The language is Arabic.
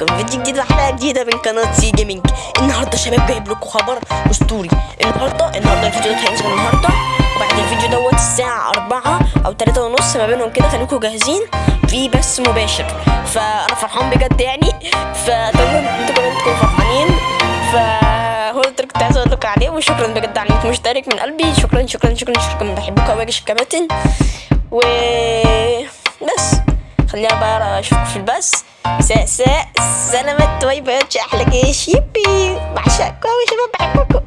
لكم فيديو جديد وحلقة جديدة من قناة C Gaming النهارده شباب جايب لكم خبر أسطوري. النهارده النهارده الفيديو ده هينزل النهارده. وبعد الفيديو دوت الساعة 4 أو 3 ونص ما بينهم كده خليكم جاهزين. في بث مباشر. فأنا فرحان بجد يعني. فأتمنى لكم عليه وشكرا بجد على إنك مشترك من قلبي. شكرا شكرا شكرا شكرا. بحبكم قوي يا جيش الكباتن و بس خلينا بقى أشوفكم في البث. ساء ساء سلامات باي باي أحلى جيش يبي بعشقكم يا شباب بحبكم.